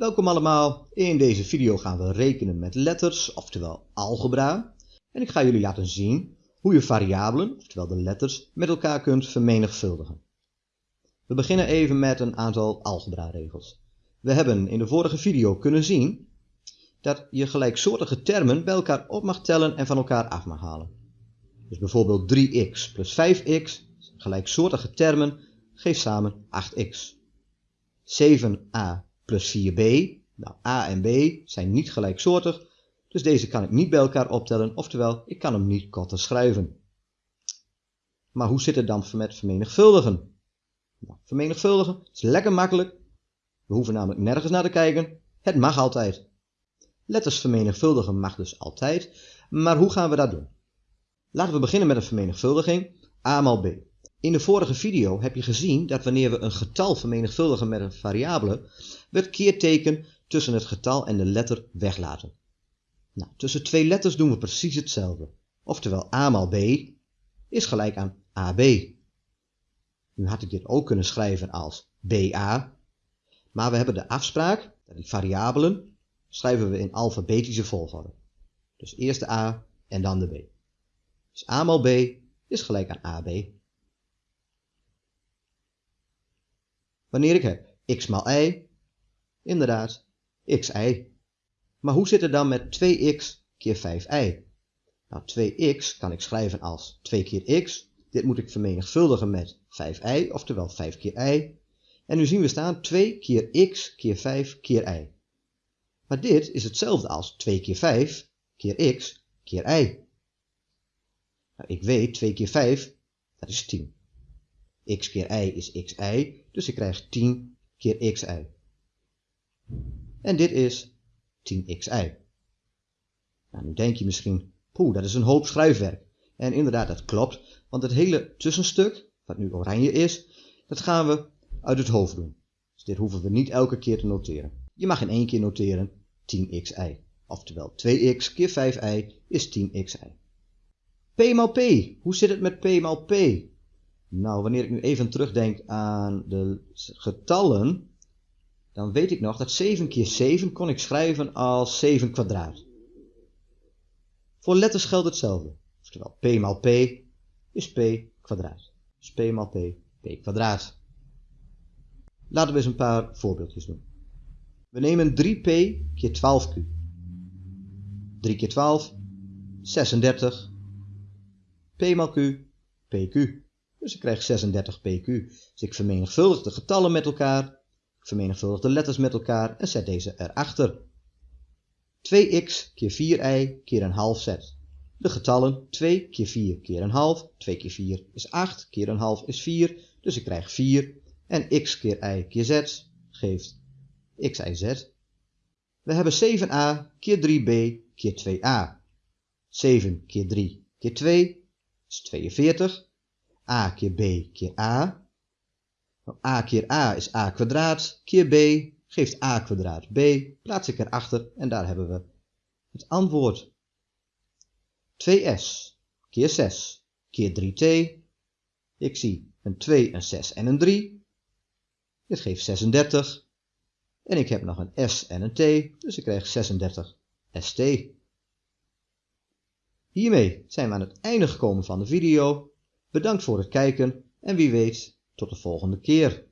Welkom allemaal. In deze video gaan we rekenen met letters, oftewel algebra. En ik ga jullie laten zien hoe je variabelen, oftewel de letters, met elkaar kunt vermenigvuldigen. We beginnen even met een aantal algebra-regels. We hebben in de vorige video kunnen zien dat je gelijksoortige termen bij elkaar op mag tellen en van elkaar af mag halen. Dus bijvoorbeeld 3x plus 5x, gelijksoortige termen, geeft samen 8x. 7a plus 4b. Nou, a en b zijn niet gelijksoortig, dus deze kan ik niet bij elkaar optellen, oftewel ik kan hem niet korter schrijven. Maar hoe zit het dan met vermenigvuldigen? Nou, vermenigvuldigen is lekker makkelijk. We hoeven namelijk nergens naar te kijken. Het mag altijd. Letters vermenigvuldigen mag dus altijd, maar hoe gaan we dat doen? Laten we beginnen met een vermenigvuldiging a maal b. In de vorige video heb je gezien dat wanneer we een getal vermenigvuldigen met een variabele, we het keerteken tussen het getal en de letter weglaten. Nou, tussen twee letters doen we precies hetzelfde. Oftewel a maal b is gelijk aan ab. Nu had ik dit ook kunnen schrijven als ba, maar we hebben de afspraak dat variabelen schrijven we in alfabetische volgorde. Dus eerst de a en dan de b. Dus a maal b is gelijk aan ab. Wanneer ik heb x maal y, inderdaad, xy. Maar hoe zit het dan met 2x keer 5y? Nou, 2x kan ik schrijven als 2 keer x. Dit moet ik vermenigvuldigen met 5y, oftewel 5 keer y. En nu zien we staan 2 keer x keer 5 keer y. Maar dit is hetzelfde als 2 keer 5 keer x keer y. Nou, ik weet 2 keer 5, dat is 10 x keer y is xy, dus ik krijg 10 keer xy. En dit is 10xy. Nou, nu denk je misschien, poeh, dat is een hoop schrijfwerk. En inderdaad, dat klopt, want het hele tussenstuk, wat nu oranje is, dat gaan we uit het hoofd doen. Dus dit hoeven we niet elke keer te noteren. Je mag in één keer noteren 10xy. Oftewel 2x keer 5y is 10xy. p maal p. Hoe zit het met p maal p? Nou, wanneer ik nu even terugdenk aan de getallen, dan weet ik nog dat 7 keer 7 kon ik schrijven als 7 kwadraat. Voor letters geldt hetzelfde. Oftewel, p maal p is p kwadraat. Dus p maal p, p kwadraat. Laten we eens een paar voorbeeldjes doen. We nemen 3p keer 12q. 3 keer 12, 36. p maal q, pq. Dus ik krijg 36 pq. Dus ik vermenigvuldig de getallen met elkaar, ik vermenigvuldig de letters met elkaar en zet deze erachter. 2x keer 4y keer een half zet. De getallen 2 keer 4 keer een half, 2 keer 4 is 8, keer een half is 4, dus ik krijg 4. En x keer y keer z geeft xyz. We hebben 7a keer 3b keer 2a. 7 keer 3 keer 2 is 42 a keer b keer a. A keer a is a kwadraat, keer b geeft a kwadraat b. Plaats ik erachter en daar hebben we het antwoord. 2s keer 6 keer 3t. Ik zie een 2, een 6 en een 3. Dit geeft 36. En ik heb nog een s en een t, dus ik krijg 36 st. Hiermee zijn we aan het einde gekomen van de video. Bedankt voor het kijken en wie weet tot de volgende keer.